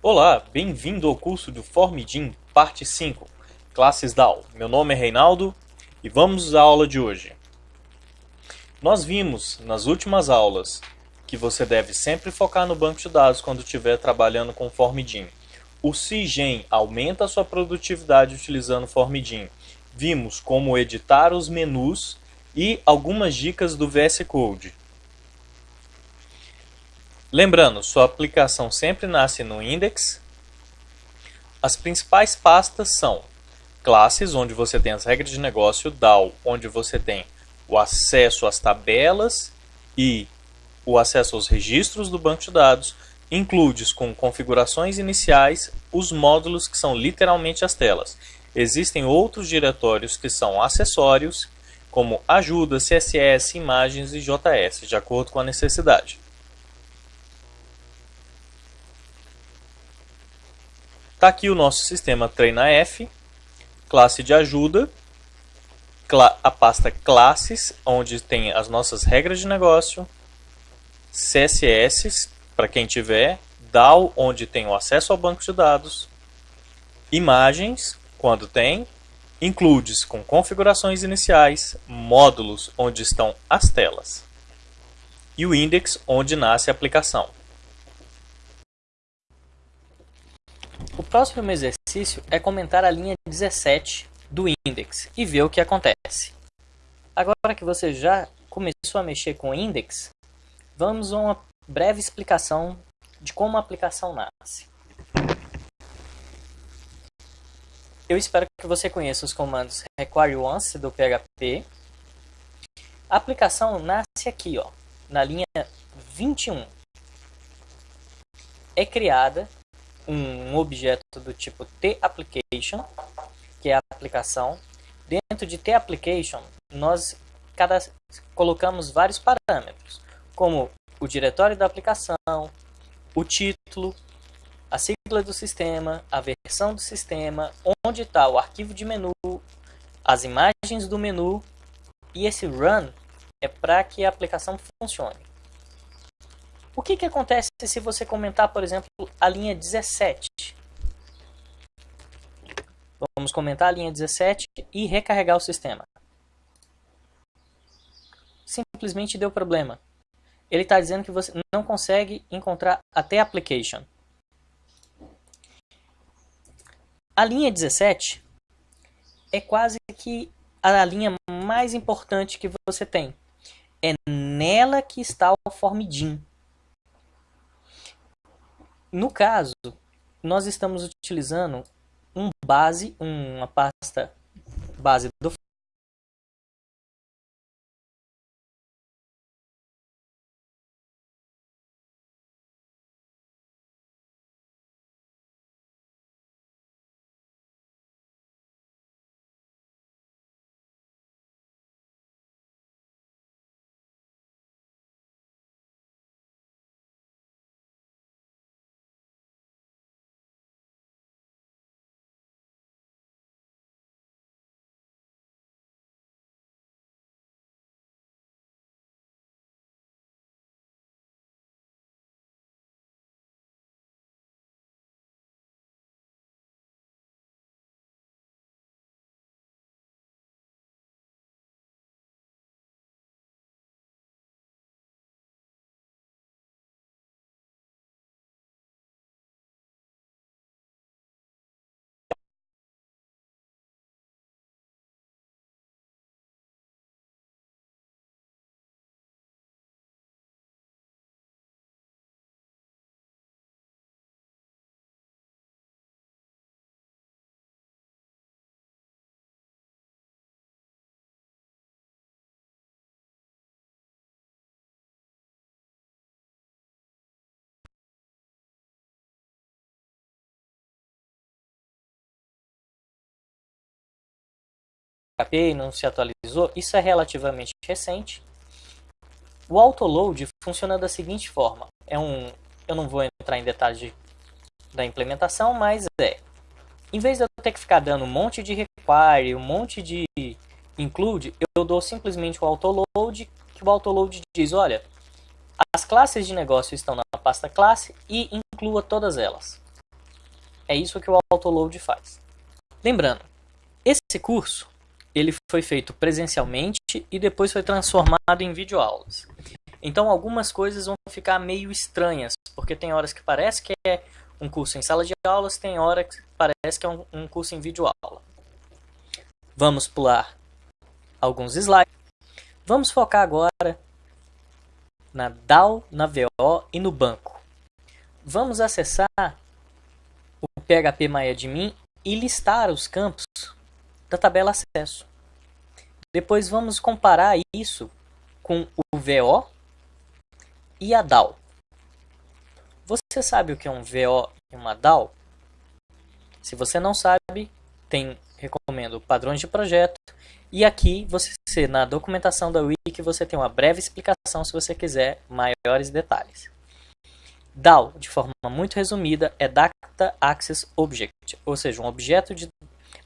Olá, bem-vindo ao curso do Formidin, parte 5, classes DAO. Meu nome é Reinaldo e vamos à aula de hoje. Nós vimos nas últimas aulas que você deve sempre focar no banco de dados quando estiver trabalhando com Formidin. O CIGEM aumenta a sua produtividade utilizando Formidin. Vimos como editar os menus e algumas dicas do VS Code. Lembrando, sua aplicação sempre nasce no index. As principais pastas são classes, onde você tem as regras de negócio, DAO, onde você tem o acesso às tabelas e o acesso aos registros do banco de dados, includes com configurações iniciais os módulos que são literalmente as telas. Existem outros diretórios que são acessórios, como ajuda, CSS, imagens e JS, de acordo com a necessidade. Está aqui o nosso sistema TreinaF, classe de ajuda, a pasta classes, onde tem as nossas regras de negócio, CSS, para quem tiver, DAO, onde tem o acesso ao banco de dados, imagens, quando tem, includes com configurações iniciais, módulos, onde estão as telas, e o index, onde nasce a aplicação. Próximo exercício é comentar a linha 17 do index e ver o que acontece. Agora que você já começou a mexer com o index, vamos a uma breve explicação de como a aplicação nasce. Eu espero que você conheça os comandos require once do PHP. A aplicação nasce aqui, ó, na linha 21. É criada um objeto do tipo TApplication, que é a aplicação. Dentro de TApplication, nós cada, colocamos vários parâmetros, como o diretório da aplicação, o título, a sigla do sistema, a versão do sistema, onde está o arquivo de menu, as imagens do menu e esse run é para que a aplicação funcione. O que, que acontece se você comentar, por exemplo, a linha 17? Vamos comentar a linha 17 e recarregar o sistema. Simplesmente deu problema. Ele está dizendo que você não consegue encontrar até application. A linha 17 é quase que a linha mais importante que você tem. É nela que está o formidin. No caso, nós estamos utilizando um base, uma pasta base do PHP e não se atualizou, isso é relativamente recente. O autoload funciona da seguinte forma, é um, eu não vou entrar em detalhes de, da implementação, mas é, em vez de eu ter que ficar dando um monte de require, um monte de include, eu dou simplesmente o autoload, que o autoload diz, olha, as classes de negócio estão na pasta classe e inclua todas elas. É isso que o autoload faz. Lembrando, esse curso ele foi feito presencialmente e depois foi transformado em videoaulas. Então algumas coisas vão ficar meio estranhas, porque tem horas que parece que é um curso em sala de aulas, tem horas que parece que é um, um curso em videoaula. Vamos pular alguns slides. Vamos focar agora na DAO, na VO e no banco. Vamos acessar o PHP MyAdmin e listar os campos da tabela acesso. Depois vamos comparar isso com o VO e a DAO. Você sabe o que é um VO e uma DAO? Se você não sabe, tem recomendo padrões de projeto e aqui você na documentação da wiki você tem uma breve explicação se você quiser maiores detalhes. DAO, de forma muito resumida, é Data Access Object, ou seja, um objeto de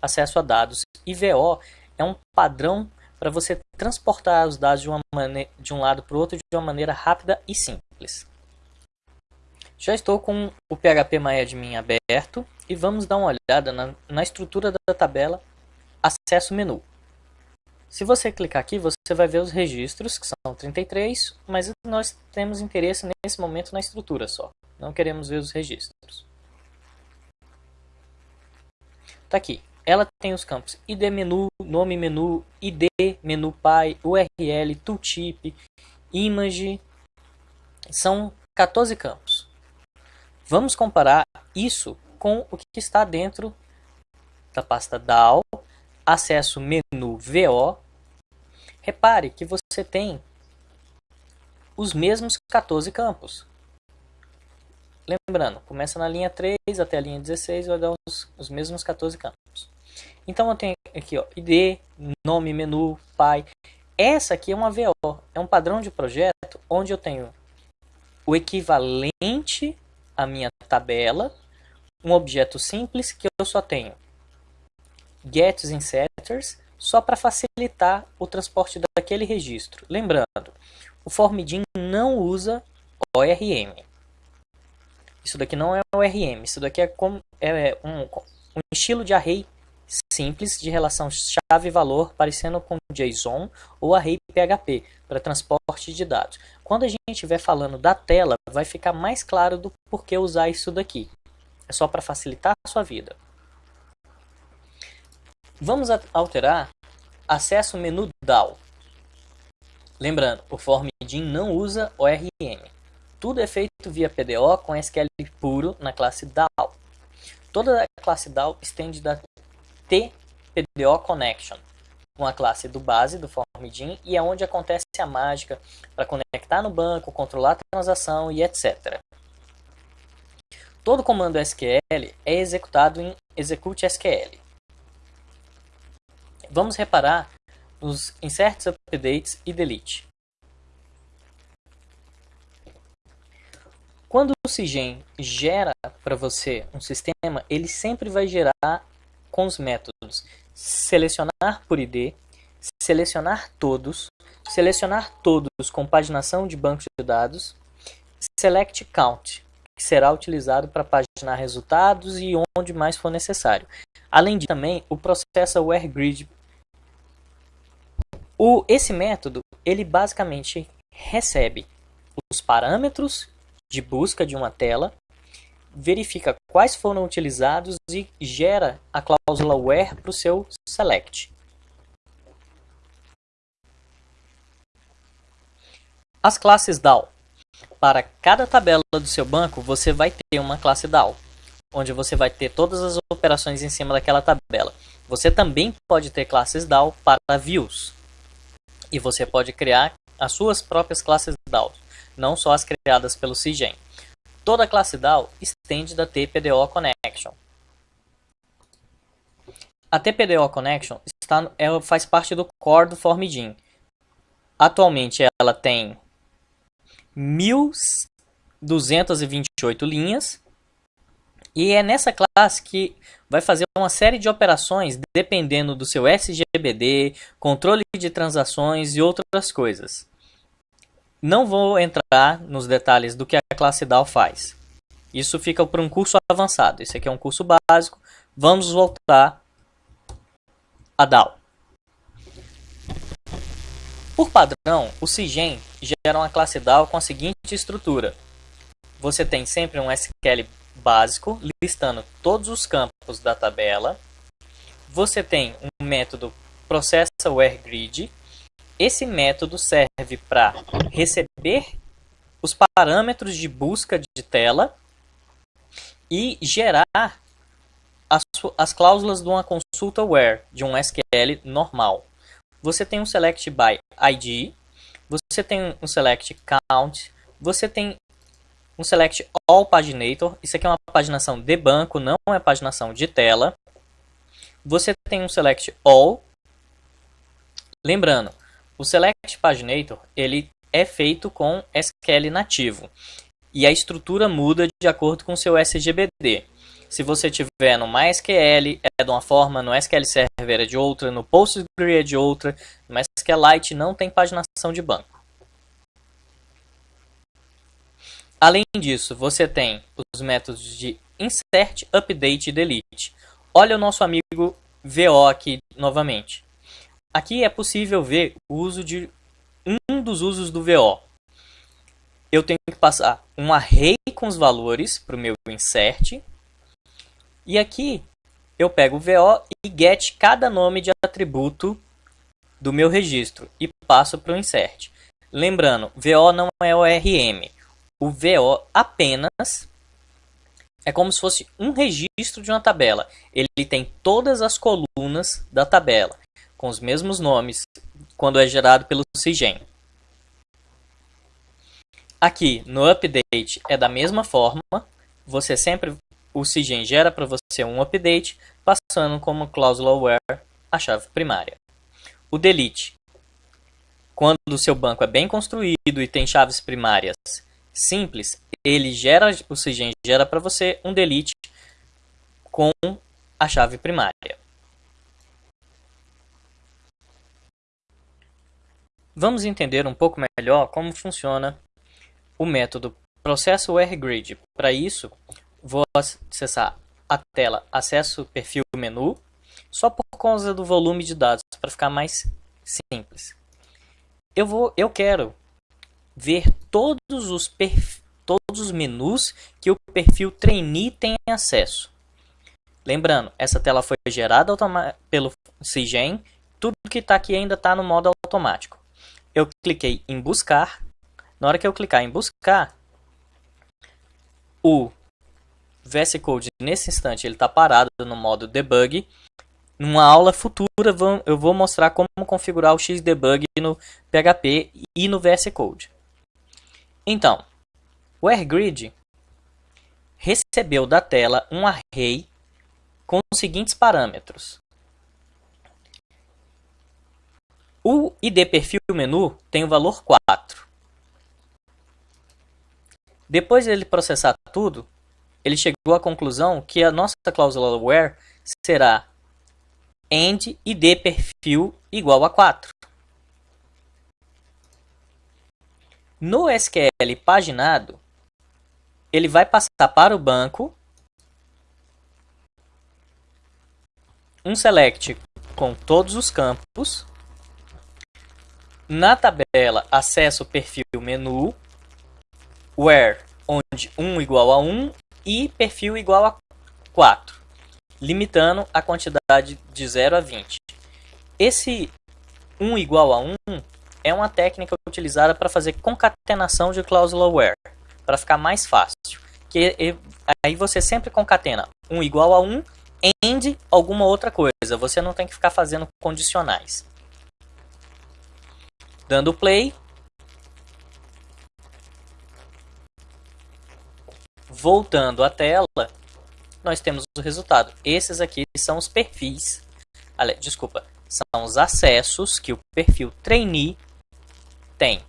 acesso a dados. E VO é um padrão para você transportar os dados de, uma de um lado para o outro de uma maneira rápida e simples. Já estou com o PHP MyAdmin aberto e vamos dar uma olhada na, na estrutura da tabela Acesso Menu. Se você clicar aqui, você vai ver os registros, que são 33, mas nós temos interesse nesse momento na estrutura só. Não queremos ver os registros. Está aqui. Ela tem os campos ID menu, nome menu, ID, menu pai, URL, tooltip, image. São 14 campos. Vamos comparar isso com o que está dentro da pasta DAO, acesso menu VO. Repare que você tem os mesmos 14 campos. Lembrando, começa na linha 3 até a linha 16 vai dar os, os mesmos 14 campos. Então eu tenho aqui ó, ID, nome, menu, pai. Essa aqui é uma VO, é um padrão de projeto onde eu tenho o equivalente à minha tabela, um objeto simples que eu só tenho gets e setters só para facilitar o transporte daquele registro. Lembrando, o Formidin não usa ORM. Isso daqui não é ORM, isso daqui é, como, é um, um estilo de array simples de relação chave-valor parecendo com JSON ou array PHP para transporte de dados. Quando a gente estiver falando da tela, vai ficar mais claro do porquê usar isso daqui. É só para facilitar a sua vida. Vamos alterar acesso menu DAO. Lembrando, o Formidin não usa ORM. Tudo é feito via PDO com SQL puro na classe DAO. Toda a classe DAO estende da TPDO Connection, uma classe do base do Formidin e é onde acontece a mágica para conectar no banco, controlar a transação e etc. Todo comando SQL é executado em execute SQL. Vamos reparar nos inserts, updates e delete. Quando o Cigen gera para você um sistema, ele sempre vai gerar com os métodos selecionar por ID, selecionar todos, selecionar todos com paginação de banco de dados, select count, que será utilizado para paginar resultados e onde mais for necessário. Além de também o processo where grid. O, esse método ele basicamente recebe os parâmetros de busca de uma tela verifica quais foram utilizados e gera a cláusula where para o seu select. As classes DAO. Para cada tabela do seu banco, você vai ter uma classe DAO, onde você vai ter todas as operações em cima daquela tabela. Você também pode ter classes DAO para views. E você pode criar as suas próprias classes DAO, não só as criadas pelo CIGEN. Toda classe DAO estende da TPDO Connection. A TPDO Connection está, ela faz parte do core do Formidin. Atualmente ela tem 1228 linhas e é nessa classe que vai fazer uma série de operações dependendo do seu SGBD, controle de transações e outras coisas. Não vou entrar nos detalhes do que a classe DAO faz. Isso fica para um curso avançado. Esse aqui é um curso básico. Vamos voltar a DAO. Por padrão, o CIGEM gera uma classe DAO com a seguinte estrutura. Você tem sempre um SQL básico, listando todos os campos da tabela. Você tem um método processa_where_grid. Esse método serve para receber os parâmetros de busca de tela e gerar as, as cláusulas de uma consulta where, de um SQL normal. Você tem um select by ID, você tem um select count, você tem um select all paginator, isso aqui é uma paginação de banco, não é paginação de tela. Você tem um select all. Lembrando, o select paginator, ele é feito com SQL nativo. E a estrutura muda de acordo com seu SGBD. Se você tiver no MySQL é de uma forma, no SQL Server é de outra, no PostgreSQL é de outra, no SQLite não tem paginação de banco. Além disso, você tem os métodos de insert, update e delete. Olha o nosso amigo VO aqui novamente. Aqui é possível ver o uso de um dos usos do VO. Eu tenho que passar um array com os valores para o meu insert. E aqui eu pego o VO e get cada nome de atributo do meu registro e passo para o insert. Lembrando, VO não é ORM. O VO apenas é como se fosse um registro de uma tabela. Ele tem todas as colunas da tabela, com os mesmos nomes, quando é gerado pelo CIGEM. Aqui no update é da mesma forma, você sempre o CIGEM gera para você um update, passando como cláusula where a chave primária. O delete, quando o seu banco é bem construído e tem chaves primárias simples, ele gera o CIGEM gera para você um delete com a chave primária. Vamos entender um pouco melhor como funciona o método processo grid. Para isso, vou acessar a tela acesso perfil menu, só por causa do volume de dados, para ficar mais simples. Eu, vou, eu quero ver todos os, todos os menus que o perfil trainee tem acesso. Lembrando, essa tela foi gerada pelo CIGEM, tudo que está aqui ainda está no modo automático eu cliquei em buscar. Na hora que eu clicar em buscar, o VS Code nesse instante ele está parado no modo debug. Numa aula futura eu vou mostrar como configurar o Xdebug no PHP e no VS Code. Então, o AirGrid recebeu da tela um array com os seguintes parâmetros. O ID perfil menu tem o valor 4. Depois de ele processar tudo, ele chegou à conclusão que a nossa cláusula where será end id perfil igual a 4. No SQL paginado, ele vai passar para o banco um select com todos os campos na tabela, acesso perfil menu, where, onde 1 igual a 1 e perfil igual a 4, limitando a quantidade de 0 a 20. Esse 1 igual a 1 é uma técnica utilizada para fazer concatenação de cláusula where, para ficar mais fácil. Que aí você sempre concatena 1 igual a 1 end alguma outra coisa, você não tem que ficar fazendo condicionais. Dando play. Voltando à tela, nós temos o resultado. Esses aqui são os perfis, desculpa, são os acessos que o perfil trainee tem.